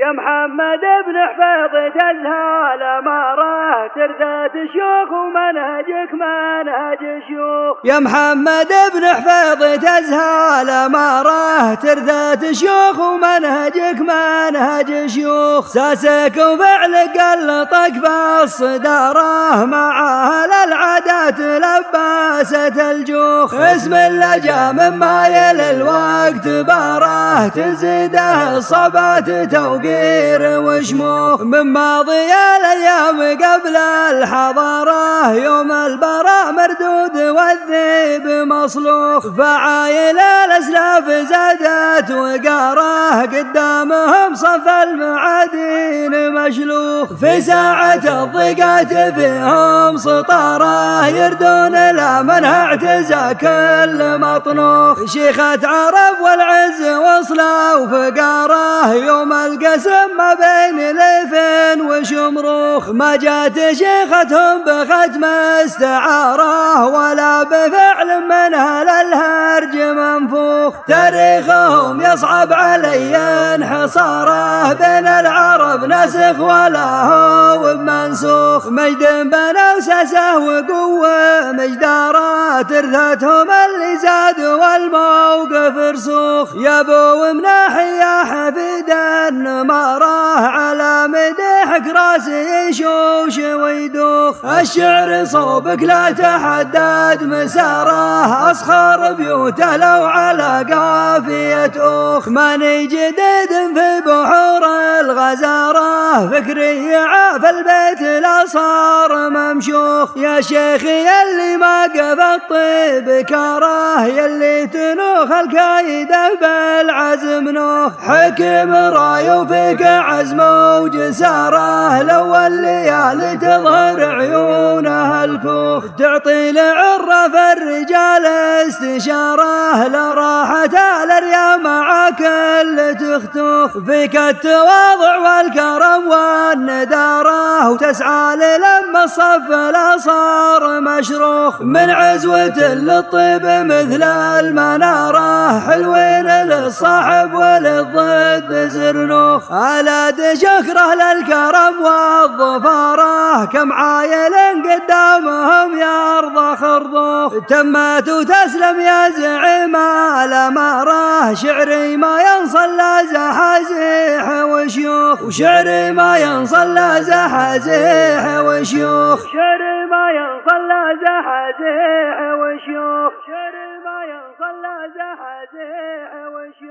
يا محمد بن حفيظ تزهى الأمارة ترثة شيوخ ومنهجك منهج شيوخ يا محمد بن حفيظ تزهى الأمارة ترثة شيوخ ومنهجك منهج شيوخ ساسك وفعلك قلطك مع أهل العادات لباسة الجوخ اسم اللجا مما يلي الوقت باره تزيده الصبات توقيت. فقير وشموخ من ماضي الأيام قبل الحضارة. يوم البراء مردود والذيب مصلوخ. فعايل الأسلاف زادت وقارة. قدامهم صف المعادين مشلوخ. في ساعة الضيقات فيهم سطارة. يردون لا منها اعتزى كل مطنوخ شيخة عرب والعز وصله وفقاره يوم القسم ما بين ليفين وشمروخ ما جات شيختهم بختم استعارة ولا بفعل منها للهرج منفوخ. تاريخهم يصعب علي انحصاره بين العرب نسخ ولا هو بمنسوخ. مجد بنا وسسه وقوة مجداره ترثتهم اللي زاد والموقف رسوخ. يا أبو مناحي يا حفيد مراه على مدحك راسي يشوش ويدوخ. الشعر صوبك لا تحدد مساره أصخر بيوته لو على قافية اوخ ماني جديد في بحور الغزارة فكري عاف البيت صار ممشوخ. يا شيخي يلي ما قف الطيب كاره يلي تنوخ الكايدة بالعزم نوخ. حكم راي وفيك عزم وجساره لو الليالي تظهر عيونها الكوخ تعطي لعرف الرجال استشارة لراحة الأريام مع كل تختوخ. فيك التواضع والكرم والندارة وتسعى للم الصف لا صار مشروخ. من عزوة للطيب مثل المنارة حلوين للصاحب وللضد زرنوخ على شكره للكرم والظفارة. كم عايل قدامهم يرضى خرضوخ. تمت وتسلم يا زعيم الأمارة. شعري ما ينصلى زحازيح وشيوخ. وشعري ما ينصلى زحازيح وشيوخ. شعري ما ينصلى زحازيح وشيوخ. شعري ما ينصلى زحازيح وشيوخ.